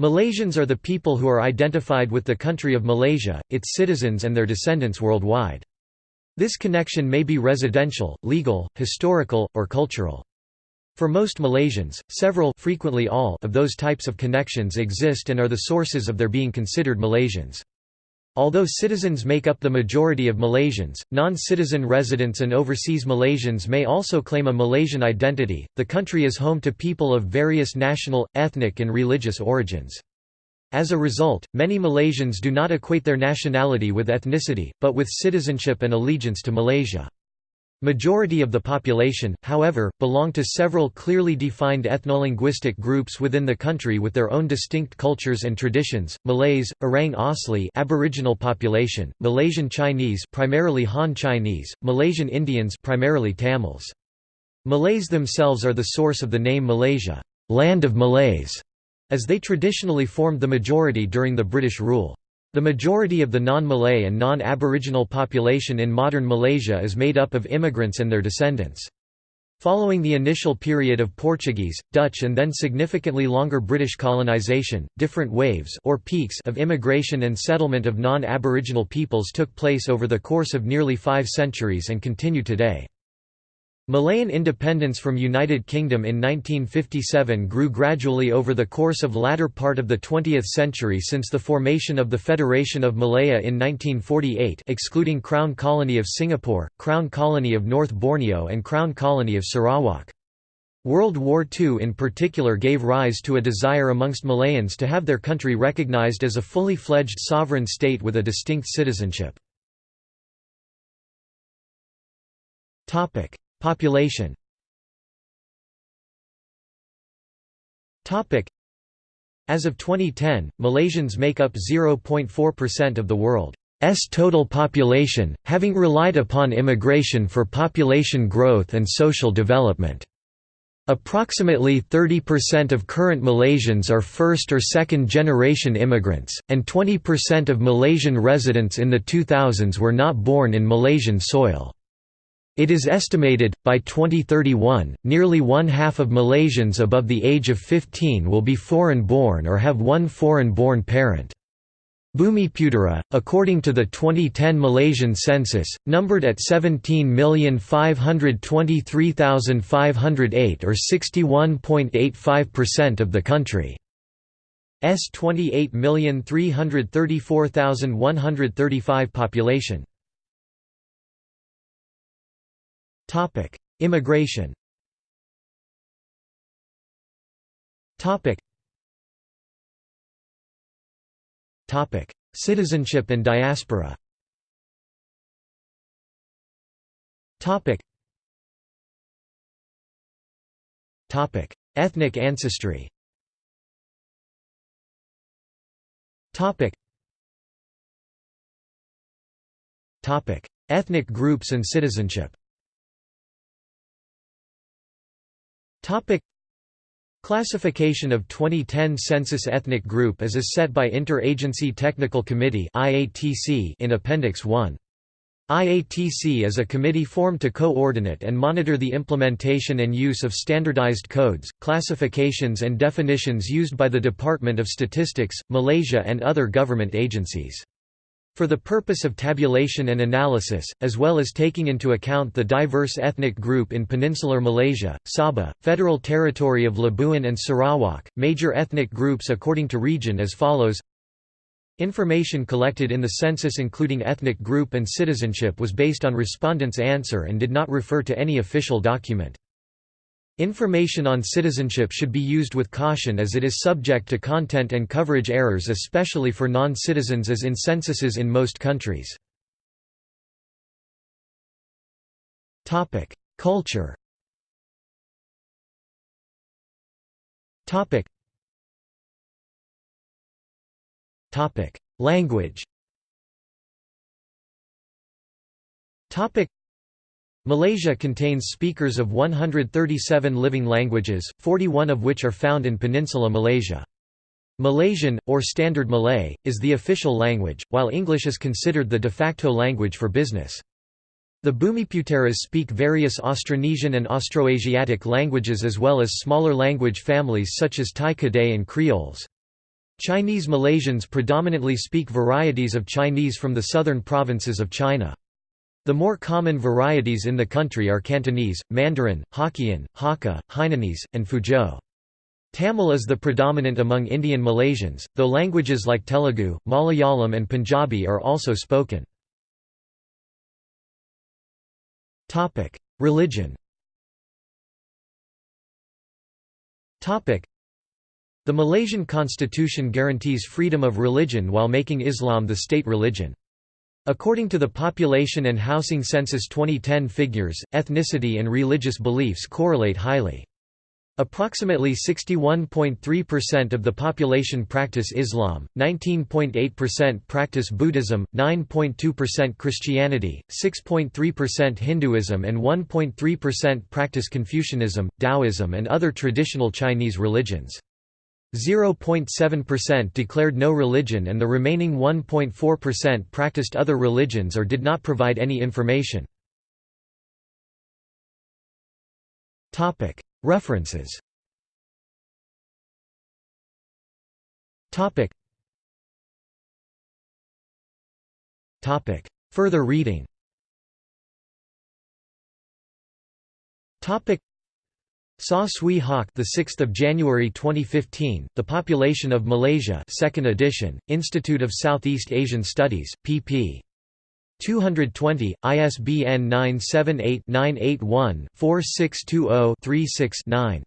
Malaysians are the people who are identified with the country of Malaysia, its citizens and their descendants worldwide. This connection may be residential, legal, historical, or cultural. For most Malaysians, several frequently all of those types of connections exist and are the sources of their being considered Malaysians. Although citizens make up the majority of Malaysians, non-citizen residents and overseas Malaysians may also claim a Malaysian identity. The country is home to people of various national, ethnic and religious origins. As a result, many Malaysians do not equate their nationality with ethnicity, but with citizenship and allegiance to Malaysia. Majority of the population, however, belong to several clearly defined ethnolinguistic groups within the country with their own distinct cultures and traditions. Malays, Orang Asli, Aboriginal population, Malaysian Chinese, primarily Han Chinese, Malaysian Indians, primarily Tamils. Malays themselves are the source of the name Malaysia, land of Malays, as they traditionally formed the majority during the British rule. The majority of the non-Malay and non-Aboriginal population in modern Malaysia is made up of immigrants and their descendants. Following the initial period of Portuguese, Dutch and then significantly longer British colonisation, different waves or peaks of immigration and settlement of non-Aboriginal peoples took place over the course of nearly five centuries and continue today. Malayan independence from United Kingdom in 1957 grew gradually over the course of latter part of the 20th century since the formation of the Federation of Malaya in 1948 excluding Crown Colony of Singapore, Crown Colony of North Borneo and Crown Colony of Sarawak. World War II in particular gave rise to a desire amongst Malayans to have their country recognized as a fully fledged sovereign state with a distinct citizenship. Population As of 2010, Malaysians make up 0.4% of the world's total population, having relied upon immigration for population growth and social development. Approximately 30% of current Malaysians are first or second generation immigrants, and 20% of Malaysian residents in the 2000s were not born in Malaysian soil. It is estimated, by 2031, nearly one-half of Malaysians above the age of 15 will be foreign-born or have one foreign-born parent. Bumiputera, according to the 2010 Malaysian census, numbered at 17,523,508 or 61.85% of the country's 28,334,135 population. Topic: Immigration. Topic. Topic: Citizenship and diaspora. Topic. Topic: Ethnic ancestry. Topic. Topic: Ethnic groups and citizenship. Topic Classification of 2010 Census Ethnic Group as is set by Interagency Technical Committee in Appendix 1. IATC is a committee formed to coordinate and monitor the implementation and use of standardized codes, classifications and definitions used by the Department of Statistics, Malaysia and other government agencies. For the purpose of tabulation and analysis, as well as taking into account the diverse ethnic group in peninsular Malaysia, Sabah, Federal Territory of Labuan and Sarawak, major ethnic groups according to region as follows Information collected in the census including ethnic group and citizenship was based on respondents' answer and did not refer to any official document. Information on citizenship should be used with caution as it is subject to content and coverage errors especially for non-citizens as in censuses in most countries. Culture Language Malaysia contains speakers of 137 living languages, 41 of which are found in Peninsula Malaysia. Malaysian, or Standard Malay, is the official language, while English is considered the de facto language for business. The Bumiputeras speak various Austronesian and Austroasiatic languages as well as smaller language families such as Tai Kadai and Creoles. Chinese Malaysians predominantly speak varieties of Chinese from the southern provinces of China. The more common varieties in the country are Cantonese, Mandarin, Hokkien, Hakka, Hainanese, and Fuzhou. Tamil is the predominant among Indian Malaysians, though languages like Telugu, Malayalam and Punjabi are also spoken. Religion the Malaysian constitution guarantees freedom of religion while making Islam the state religion. According to the Population and Housing Census 2010 figures, ethnicity and religious beliefs correlate highly. Approximately 61.3% of the population practice Islam, 19.8% practice Buddhism, 9.2% Christianity, 6.3% Hinduism and 1.3% practice Confucianism, Taoism and other traditional Chinese religions. 0.7% declared no religion and the remaining 1.4% practiced other religions or did not provide any information. References. Further reading Saw Swee Hock, the 6th of January 2015. The Population of Malaysia, Second Edition, Institute of Southeast Asian Studies, pp. 220, ISBN 978-981-4620-36-9.